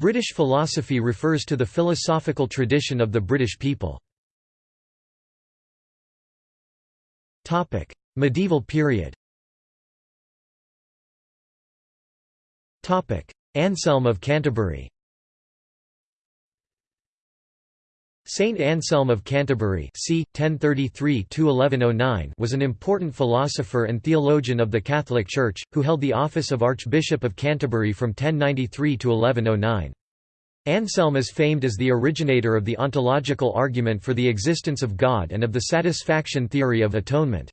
British philosophy refers to the philosophical tradition of the British people. Medieval period. Anselm of Canterbury Saint Anselm of Canterbury c. 1033 was an important philosopher and theologian of the Catholic Church, who held the office of Archbishop of Canterbury from 1093 to 1109. Anselm is famed as the originator of the ontological argument for the existence of God and of the satisfaction theory of atonement.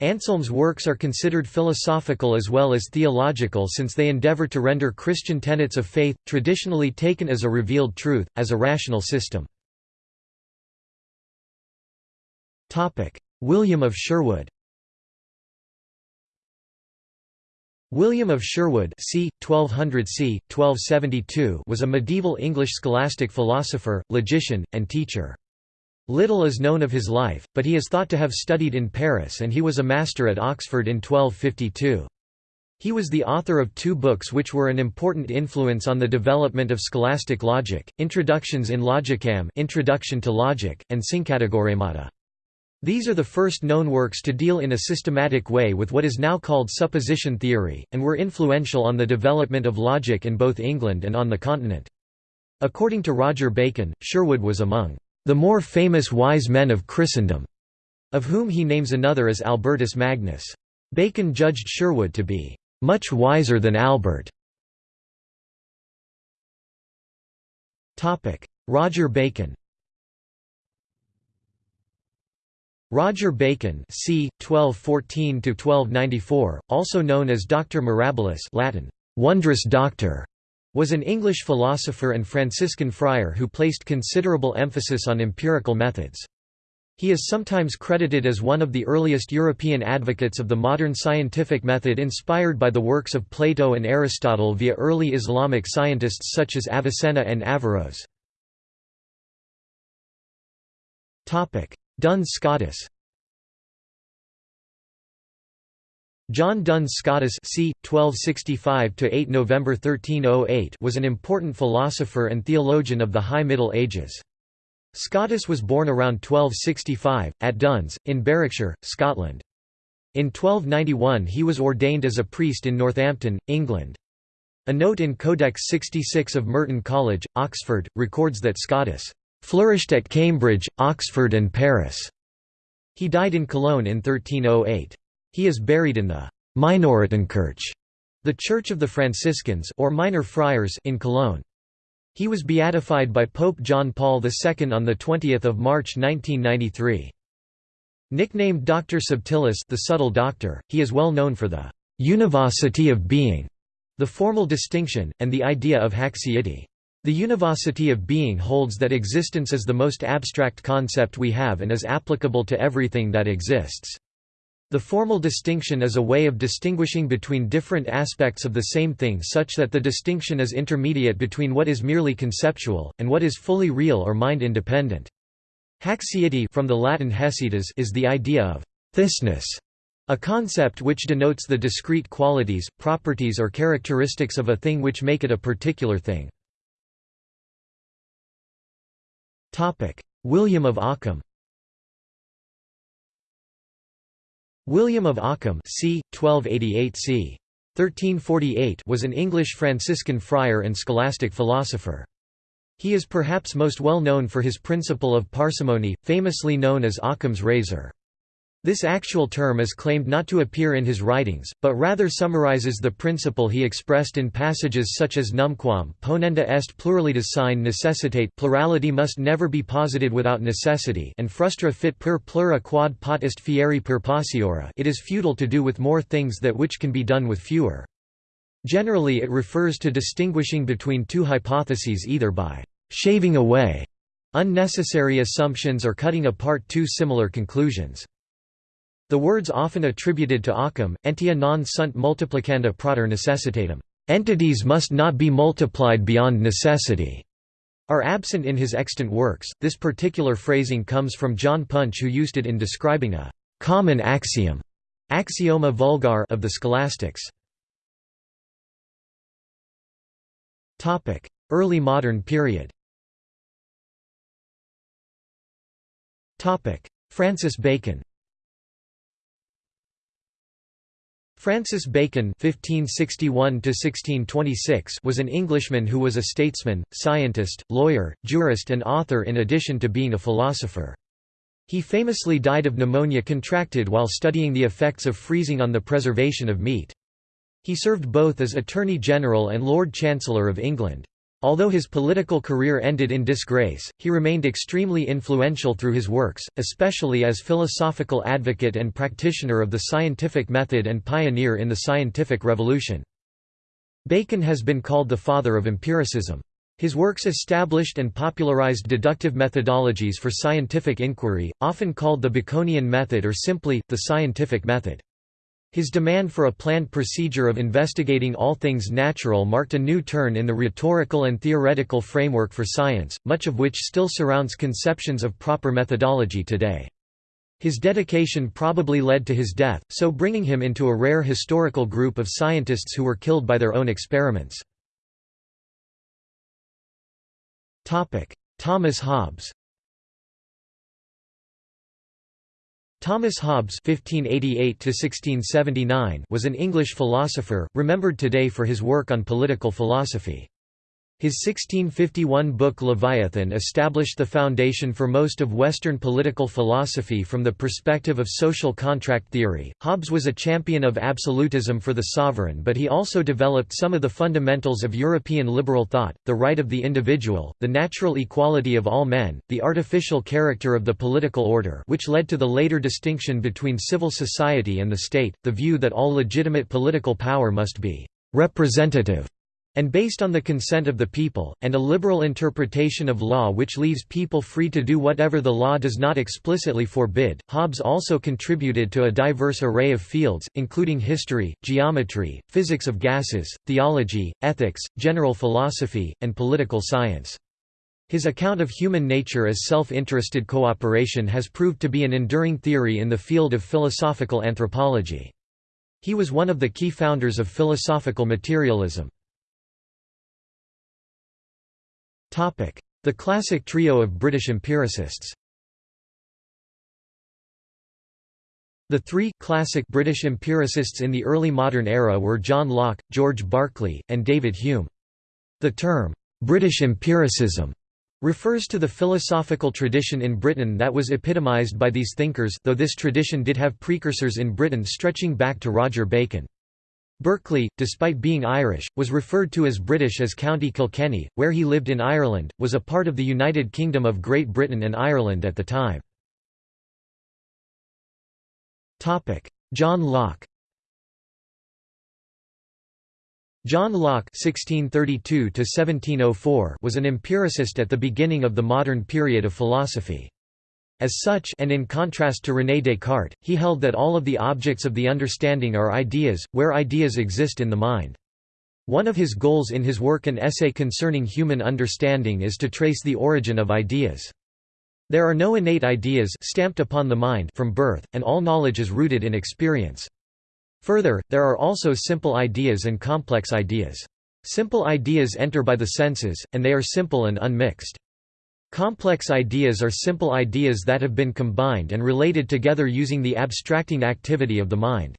Anselm's works are considered philosophical as well as theological since they endeavor to render Christian tenets of faith, traditionally taken as a revealed truth, as a rational system. William of Sherwood William of Sherwood c. 1200 c. 1272 was a medieval English scholastic philosopher, logician, and teacher. Little is known of his life, but he is thought to have studied in Paris and he was a master at Oxford in 1252. He was the author of two books which were an important influence on the development of scholastic logic, Introductions in Logicam Introduction to Logic, and Syncategoremata. These are the first known works to deal in a systematic way with what is now called supposition theory, and were influential on the development of logic in both England and on the continent. According to Roger Bacon, Sherwood was among the more famous wise men of Christendom, of whom he names another as Albertus Magnus. Bacon judged Sherwood to be much wiser than Albert. Roger Bacon Roger Bacon c. 1214–1294, also known as Doctor Mirabilis Latin, wondrous doctor, was an English philosopher and Franciscan friar who placed considerable emphasis on empirical methods. He is sometimes credited as one of the earliest European advocates of the modern scientific method inspired by the works of Plato and Aristotle via early Islamic scientists such as Avicenna and Averroes. Duns Scotus John Duns Scotus c. 1265–8 November 1308 was an important philosopher and theologian of the High Middle Ages. Scotus was born around 1265, at Duns, in Berwickshire, Scotland. In 1291 he was ordained as a priest in Northampton, England. A note in Codex 66 of Merton College, Oxford, records that Scotus flourished at Cambridge, Oxford and Paris. He died in Cologne in 1308. He is buried in the Minoritenkirche, the Church of the Franciscans or Minor Friars in Cologne. He was beatified by Pope John Paul II on the 20 March 1993. Nicknamed Dr. Subtilis the subtle doctor, he is well known for the «univocity of being», the formal distinction, and the idea of haecceity. The univocity of being holds that existence is the most abstract concept we have and is applicable to everything that exists. The formal distinction is a way of distinguishing between different aspects of the same thing such that the distinction is intermediate between what is merely conceptual, and what is fully real or mind-independent. Haecceity from the Latin haecceitas is the idea of «thisness», a concept which denotes the discrete qualities, properties or characteristics of a thing which make it a particular thing. William of Ockham William of Ockham c. 1288 c. 1348 was an English Franciscan friar and scholastic philosopher. He is perhaps most well known for his principle of parsimony, famously known as Ockham's razor. This actual term is claimed not to appear in his writings, but rather summarizes the principle he expressed in passages such as numquam ponenda est pluralitas sine necessitate plurality must never be posited without necessity and frustra fit per plura quod pot est fieri per pauciora it is futile to do with more things that which can be done with fewer. Generally it refers to distinguishing between two hypotheses either by «shaving away» unnecessary assumptions or cutting apart two similar conclusions. The words often attributed to Occam, entia non sunt multiplicanda praeter necessitatem, entities must not be multiplied beyond necessity, are absent in his extant works. This particular phrasing comes from John Punch, who used it in describing a common axiom axioma vulgar of the scholastics. Early modern period Francis Bacon Francis Bacon (1561–1626) was an Englishman who was a statesman, scientist, lawyer, jurist, and author in addition to being a philosopher. He famously died of pneumonia contracted while studying the effects of freezing on the preservation of meat. He served both as Attorney General and Lord Chancellor of England. Although his political career ended in disgrace, he remained extremely influential through his works, especially as philosophical advocate and practitioner of the scientific method and pioneer in the scientific revolution. Bacon has been called the father of empiricism. His works established and popularized deductive methodologies for scientific inquiry, often called the Baconian method or simply, the scientific method. His demand for a planned procedure of investigating all things natural marked a new turn in the rhetorical and theoretical framework for science, much of which still surrounds conceptions of proper methodology today. His dedication probably led to his death, so bringing him into a rare historical group of scientists who were killed by their own experiments. Thomas Hobbes Thomas Hobbes (1588–1679) was an English philosopher, remembered today for his work on political philosophy. His 1651 book Leviathan established the foundation for most of Western political philosophy from the perspective of social contract theory. Hobbes was a champion of absolutism for the sovereign, but he also developed some of the fundamentals of European liberal thought the right of the individual, the natural equality of all men, the artificial character of the political order, which led to the later distinction between civil society and the state, the view that all legitimate political power must be representative and based on the consent of the people, and a liberal interpretation of law which leaves people free to do whatever the law does not explicitly forbid. Hobbes also contributed to a diverse array of fields, including history, geometry, physics of gases, theology, ethics, general philosophy, and political science. His account of human nature as self-interested cooperation has proved to be an enduring theory in the field of philosophical anthropology. He was one of the key founders of philosophical materialism. The classic trio of British empiricists The three classic British empiricists in the early modern era were John Locke, George Berkeley, and David Hume. The term, "'British empiricism' refers to the philosophical tradition in Britain that was epitomised by these thinkers though this tradition did have precursors in Britain stretching back to Roger Bacon. Berkeley, despite being Irish, was referred to as British as County Kilkenny, where he lived in Ireland, was a part of the United Kingdom of Great Britain and Ireland at the time. John Locke John Locke (1632–1704) was an empiricist at the beginning of the modern period of philosophy. As such and in contrast to René Descartes, he held that all of the objects of the understanding are ideas, where ideas exist in the mind. One of his goals in his work An Essay Concerning Human Understanding is to trace the origin of ideas. There are no innate ideas stamped upon the mind from birth, and all knowledge is rooted in experience. Further, there are also simple ideas and complex ideas. Simple ideas enter by the senses, and they are simple and unmixed. Complex ideas are simple ideas that have been combined and related together using the abstracting activity of the mind.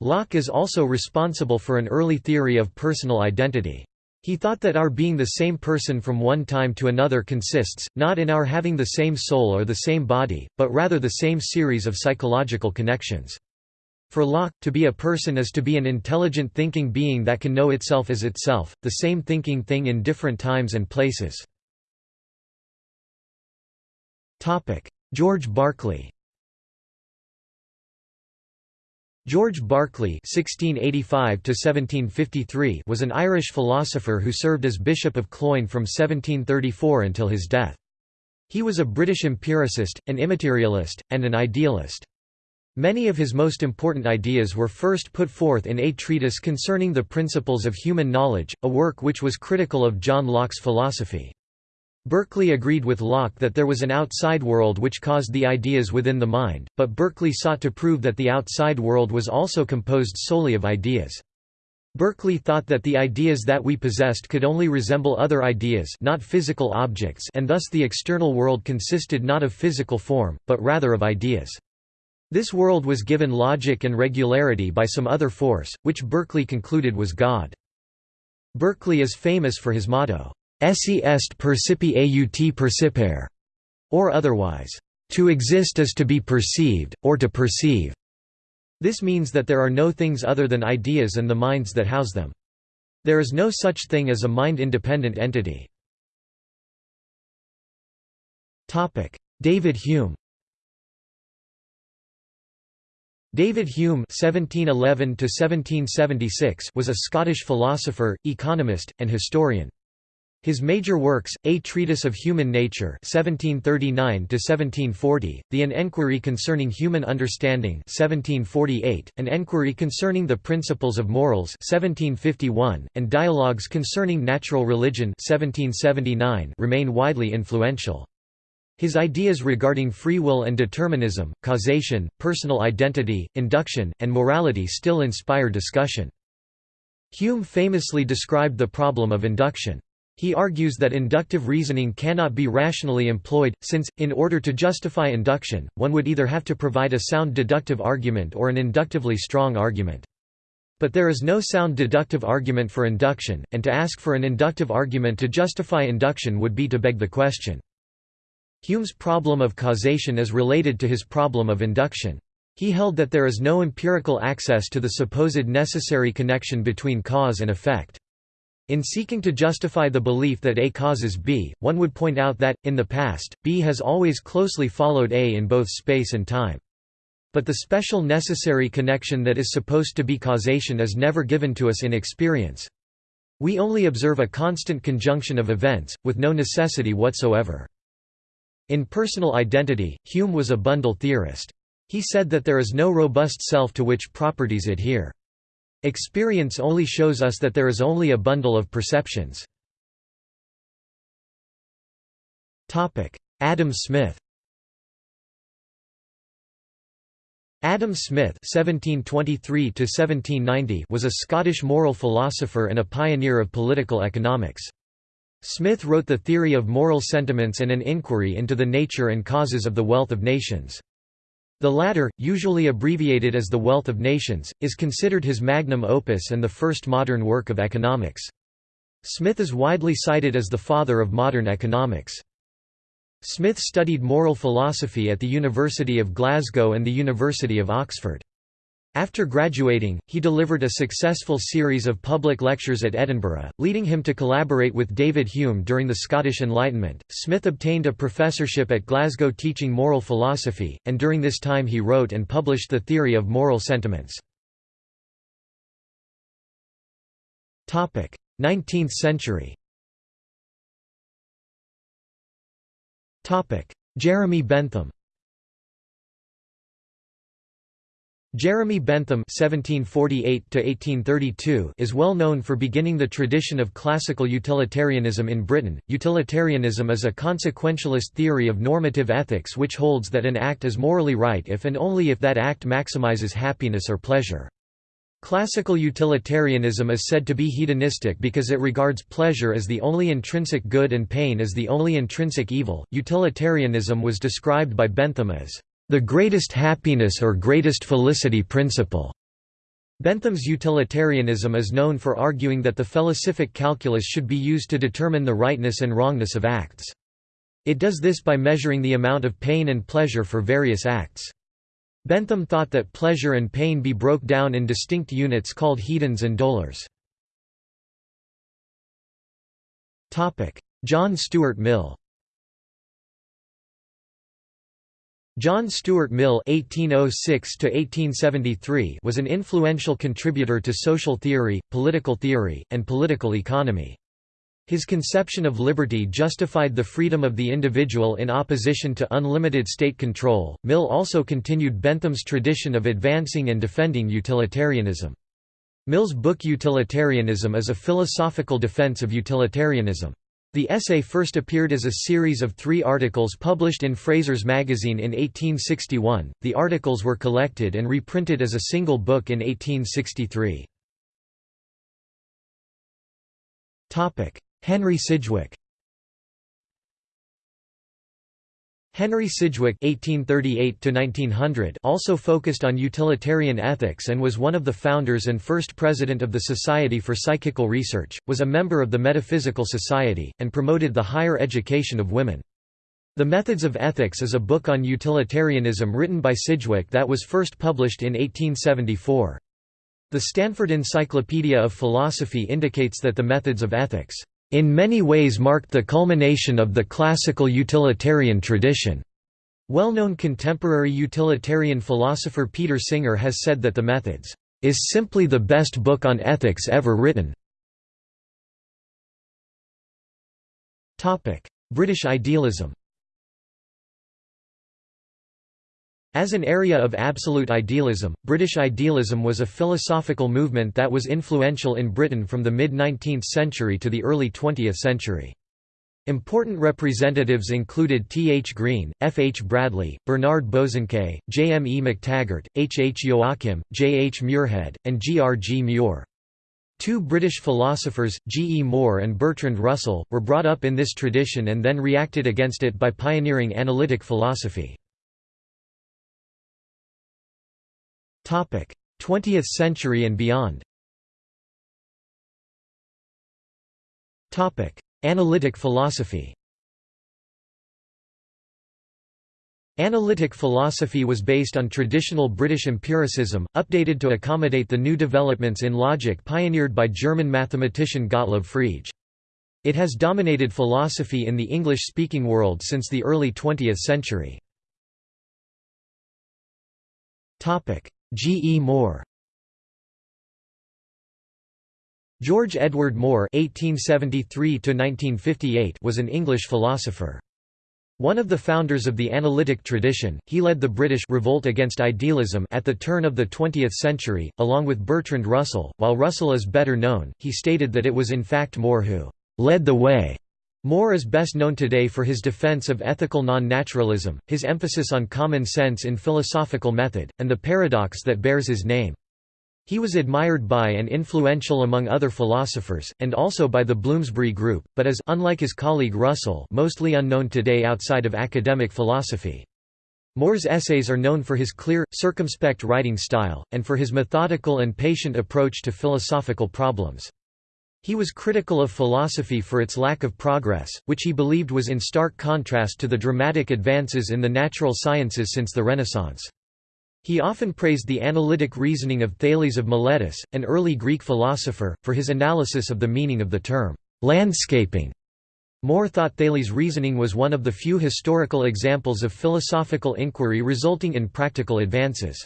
Locke is also responsible for an early theory of personal identity. He thought that our being the same person from one time to another consists, not in our having the same soul or the same body, but rather the same series of psychological connections. For Locke, to be a person is to be an intelligent thinking being that can know itself as itself, the same thinking thing in different times and places. George Berkeley George Berkeley (1685–1753) was an Irish philosopher who served as Bishop of Cloyne from 1734 until his death. He was a British empiricist, an immaterialist, and an idealist. Many of his most important ideas were first put forth in A Treatise Concerning the Principles of Human Knowledge, a work which was critical of John Locke's philosophy. Berkeley agreed with Locke that there was an outside world which caused the ideas within the mind, but Berkeley sought to prove that the outside world was also composed solely of ideas. Berkeley thought that the ideas that we possessed could only resemble other ideas not physical objects and thus the external world consisted not of physical form, but rather of ideas. This world was given logic and regularity by some other force, which Berkeley concluded was God. Berkeley is famous for his motto, Esse est percipi aut percipere, or otherwise, to exist is to be perceived, or to perceive. This means that there are no things other than ideas and the minds that house them. There is no such thing as a mind-independent entity. David Hume David Hume (1711–1776) was a Scottish philosopher, economist, and historian. His major works, A Treatise of Human Nature (1739–1740), The An Enquiry Concerning Human Understanding (1748), An Enquiry Concerning the Principles of Morals (1751), and Dialogues Concerning Natural Religion (1779) remain widely influential. His ideas regarding free will and determinism, causation, personal identity, induction, and morality still inspire discussion. Hume famously described the problem of induction. He argues that inductive reasoning cannot be rationally employed, since, in order to justify induction, one would either have to provide a sound deductive argument or an inductively strong argument. But there is no sound deductive argument for induction, and to ask for an inductive argument to justify induction would be to beg the question. Hume's problem of causation is related to his problem of induction. He held that there is no empirical access to the supposed necessary connection between cause and effect. In seeking to justify the belief that A causes B, one would point out that, in the past, B has always closely followed A in both space and time. But the special necessary connection that is supposed to be causation is never given to us in experience. We only observe a constant conjunction of events, with no necessity whatsoever. In personal identity, Hume was a bundle theorist. He said that there is no robust self to which properties adhere. Experience only shows us that there is only a bundle of perceptions. Adam Smith Adam Smith (1723–1790) was a Scottish moral philosopher and a pioneer of political economics. Smith wrote The Theory of Moral Sentiments and an Inquiry into the Nature and Causes of the Wealth of Nations. The latter, usually abbreviated as The Wealth of Nations, is considered his magnum opus and the first modern work of economics. Smith is widely cited as the father of modern economics. Smith studied moral philosophy at the University of Glasgow and the University of Oxford. After graduating, he delivered a successful series of public lectures at Edinburgh, leading him to collaborate with David Hume during the Scottish Enlightenment. Smith obtained a professorship at Glasgow teaching moral philosophy, and during this time he wrote and published The Theory of Moral Sentiments. 19th century Jeremy Bentham Jeremy Bentham (1748–1832) is well known for beginning the tradition of classical utilitarianism in Britain. Utilitarianism is a consequentialist theory of normative ethics which holds that an act is morally right if and only if that act maximizes happiness or pleasure. Classical utilitarianism is said to be hedonistic because it regards pleasure as the only intrinsic good and pain as the only intrinsic evil. Utilitarianism was described by Bentham as the greatest happiness or greatest felicity principle. Bentham's utilitarianism is known for arguing that the felicific calculus should be used to determine the rightness and wrongness of acts. It does this by measuring the amount of pain and pleasure for various acts. Bentham thought that pleasure and pain be broke down in distinct units called hedons and dolours. John Stuart Mill John Stuart Mill (1806–1873) was an influential contributor to social theory, political theory, and political economy. His conception of liberty justified the freedom of the individual in opposition to unlimited state control. Mill also continued Bentham's tradition of advancing and defending utilitarianism. Mill's book Utilitarianism is a philosophical defense of utilitarianism. The essay first appeared as a series of three articles published in Fraser's Magazine in 1861. The articles were collected and reprinted as a single book in 1863. Henry Sidgwick Henry Sidgwick (1838–1900) also focused on utilitarian ethics and was one of the founders and first president of the Society for Psychical Research. Was a member of the Metaphysical Society and promoted the higher education of women. The Methods of Ethics is a book on utilitarianism written by Sidgwick that was first published in 1874. The Stanford Encyclopedia of Philosophy indicates that the Methods of Ethics in many ways marked the culmination of the classical utilitarian tradition. Well-known contemporary utilitarian philosopher Peter Singer has said that the Methods is simply the best book on ethics ever written. British idealism As an area of absolute idealism, British idealism was a philosophical movement that was influential in Britain from the mid-19th century to the early 20th century. Important representatives included T. H. Green, F. H. Bradley, Bernard Bosanquet, J. M. E. McTaggart, H. H. Joachim, J. H. Muirhead, and G. R. G. Mure. Two British philosophers, G. E. Moore and Bertrand Russell, were brought up in this tradition and then reacted against it by pioneering analytic philosophy. 20th century and beyond. Analytic philosophy. Analytic philosophy was based on traditional British empiricism, updated to accommodate the new developments in logic pioneered by German mathematician Gottlob Frege. It has dominated philosophy in the English-speaking world since the early 20th century. G. E. Moore George Edward Moore (1873–1958) was an English philosopher. One of the founders of the analytic tradition, he led the British revolt against idealism at the turn of the 20th century, along with Bertrand Russell. While Russell is better known, he stated that it was in fact Moore who led the way Moore is best known today for his defense of ethical non-naturalism, his emphasis on common sense in philosophical method, and the paradox that bears his name. He was admired by and influential among other philosophers, and also by the Bloomsbury Group, but is unlike his colleague Russell mostly unknown today outside of academic philosophy. Moore's essays are known for his clear, circumspect writing style, and for his methodical and patient approach to philosophical problems. He was critical of philosophy for its lack of progress, which he believed was in stark contrast to the dramatic advances in the natural sciences since the Renaissance. He often praised the analytic reasoning of Thales of Miletus, an early Greek philosopher, for his analysis of the meaning of the term, landscaping. Moore thought Thales' reasoning was one of the few historical examples of philosophical inquiry resulting in practical advances.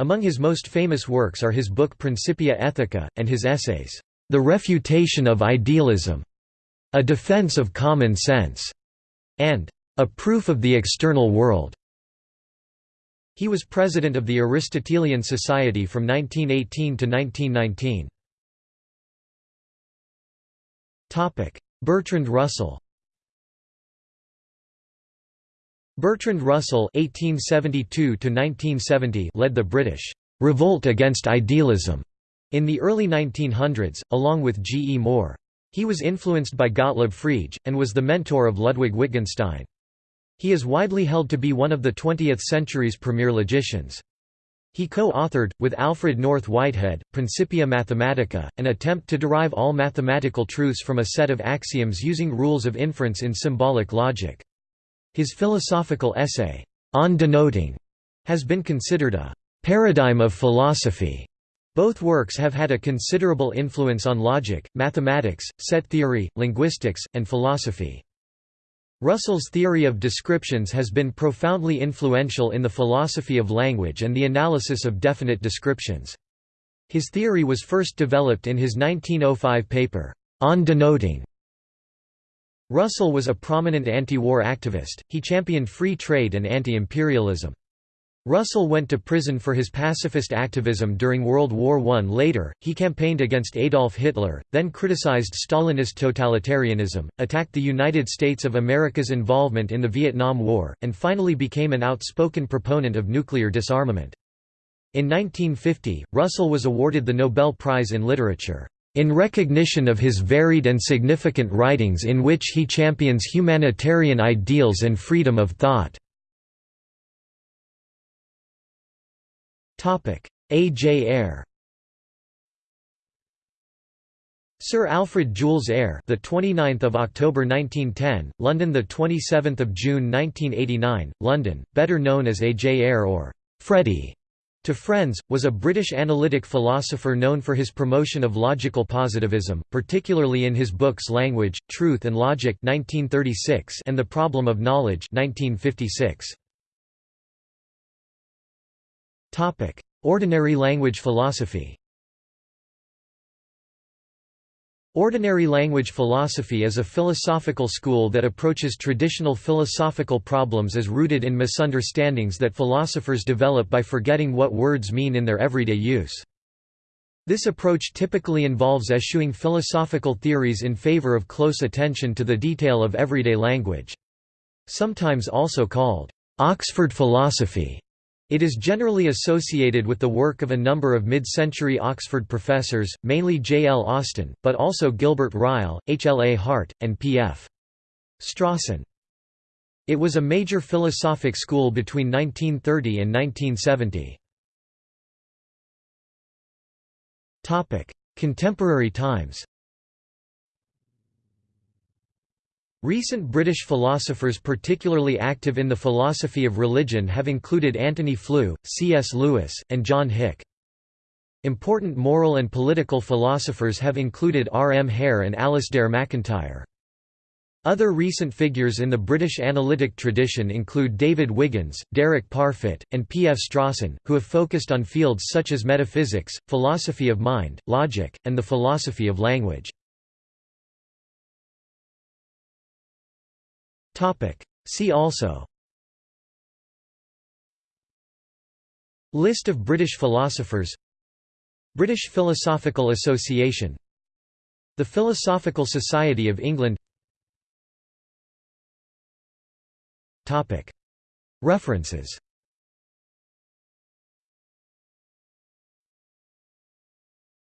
Among his most famous works are his book Principia Ethica, and his essays, the Refutation of Idealism, A Defense of Common Sense, and A Proof of the External World. He was president of the Aristotelian Society from 1918 to 1919. Topic: Bertrand Russell Bertrand Russell (1872–1970) led the British revolt against idealism in the early 1900s, along with G. E. Moore. He was influenced by Gottlob Frege, and was the mentor of Ludwig Wittgenstein. He is widely held to be one of the 20th century's premier logicians. He co-authored, with Alfred North Whitehead, Principia Mathematica, an attempt to derive all mathematical truths from a set of axioms using rules of inference in symbolic logic. His philosophical essay, On Denoting, has been considered a paradigm of philosophy. Both works have had a considerable influence on logic, mathematics, set theory, linguistics, and philosophy. Russell's theory of descriptions has been profoundly influential in the philosophy of language and the analysis of definite descriptions. His theory was first developed in his 1905 paper, On Denoting. Russell was a prominent anti-war activist, he championed free trade and anti-imperialism. Russell went to prison for his pacifist activism during World War I. Later, he campaigned against Adolf Hitler, then criticized Stalinist totalitarianism, attacked the United States of America's involvement in the Vietnam War, and finally became an outspoken proponent of nuclear disarmament. In 1950, Russell was awarded the Nobel Prize in Literature. in recognition of his varied and significant writings in which he champions humanitarian ideals and freedom of thought. A. J. Ayer Sir Alfred Jules Ayer, the 29th of October 1910, London, the 27th of June 1989, London, better known as A. J. Ayer or Freddie to friends, was a British analytic philosopher known for his promotion of logical positivism, particularly in his books Language, Truth and Logic 1936 and The Problem of Knowledge 1956. Ordinary language philosophy Ordinary language philosophy is a philosophical school that approaches traditional philosophical problems as rooted in misunderstandings that philosophers develop by forgetting what words mean in their everyday use. This approach typically involves eschewing philosophical theories in favor of close attention to the detail of everyday language. Sometimes also called Oxford philosophy. It is generally associated with the work of a number of mid-century Oxford professors, mainly J. L. Austin, but also Gilbert Ryle, H. L. A. Hart, and P. F. Strawson. It was a major philosophic school between 1930 and 1970. Contemporary times Recent British philosophers particularly active in the philosophy of religion have included Antony Flew, C.S. Lewis, and John Hick. Important moral and political philosophers have included R. M. Hare and Alasdair MacIntyre. Other recent figures in the British analytic tradition include David Wiggins, Derek Parfit, and P. F. Strawson, who have focused on fields such as metaphysics, philosophy of mind, logic, and the philosophy of language. See also. List of British philosophers. British Philosophical Association. The Philosophical Society of England. References